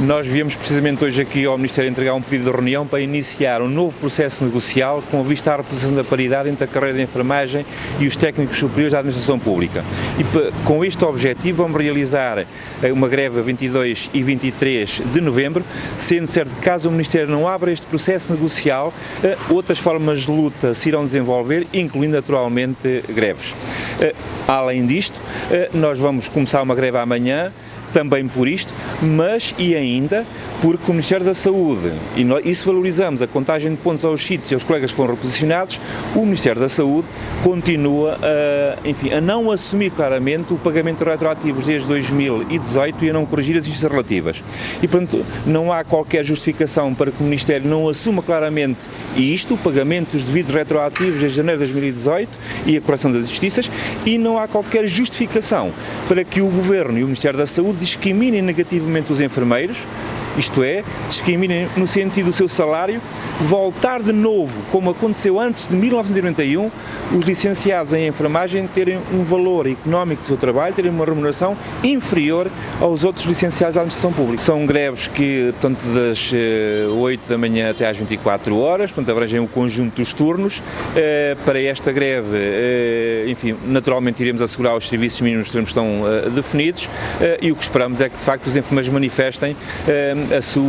Nós viemos precisamente hoje aqui ao Ministério entregar um pedido de reunião para iniciar um novo processo negocial com vista à reposição da paridade entre a carreira de enfermagem e os técnicos superiores da administração pública. E com este objetivo vamos realizar eh, uma greve a 22 e 23 de novembro, sendo certo que caso o Ministério não abra este processo negocial, eh, outras formas de luta se irão desenvolver, incluindo naturalmente greves. Eh, além disto, nós vamos começar uma greve amanhã, também por isto, mas e ainda porque o Ministério da Saúde, e nós, isso valorizamos a contagem de pontos aos sítios e aos colegas que foram reposicionados, o Ministério da Saúde continua a, enfim, a não assumir claramente o pagamento retroativo desde 2018 e a não corrigir as injustiças relativas. E, portanto, não há qualquer justificação para que o Ministério não assuma claramente isto, o pagamento dos devidos retroativos desde janeiro de 2018 e a correção das injustiças, e não há qualquer justificação para que o Governo e o Ministério da Saúde discriminem negativamente os enfermeiros, isto é, discriminem no sentido do seu salário, voltar de novo, como aconteceu antes de 1991, os licenciados em enfermagem terem um valor económico do seu trabalho, terem uma remuneração inferior aos outros licenciados da administração pública. São greves que, portanto, das 8 eh, da manhã até às 24 horas, portanto, abrangem o conjunto dos turnos. Eh, para esta greve, eh, enfim, naturalmente iremos assegurar os serviços mínimos que estão definidos e o que esperamos é que, de facto, os enfermeiros manifestem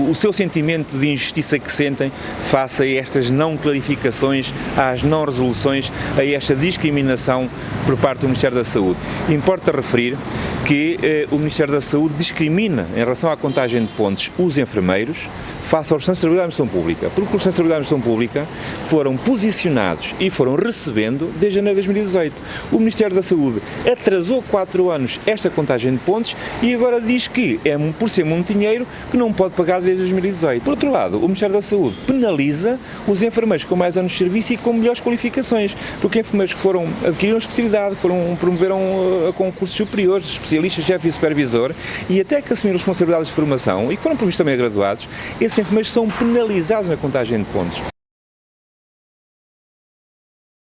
o seu sentimento de injustiça que sentem face a estas não clarificações, às não resoluções, a esta discriminação por parte do Ministério da Saúde. Importa referir que eh, o Ministério da Saúde discrimina em relação à contagem de pontos os enfermeiros face aos responsabilidades da administração pública, porque os responsabilidades da administração pública foram posicionados e foram recebendo desde janeiro de 2018. O Ministério da Saúde atrasou quatro anos esta contagem de pontos e agora diz que é por ser muito dinheiro que não pode pagar desde 2018. Por outro lado, o Ministério da Saúde penaliza os enfermeiros com mais anos de serviço e com melhores qualificações, porque enfermeiros que foram adquiriram especialidade, foram promoveram a concursos superiores, especialistas, chefe e supervisor, e até que assumiram responsabilidades de formação e que foram provistos também graduados, esses enfermeiros são penalizados na contagem de pontos.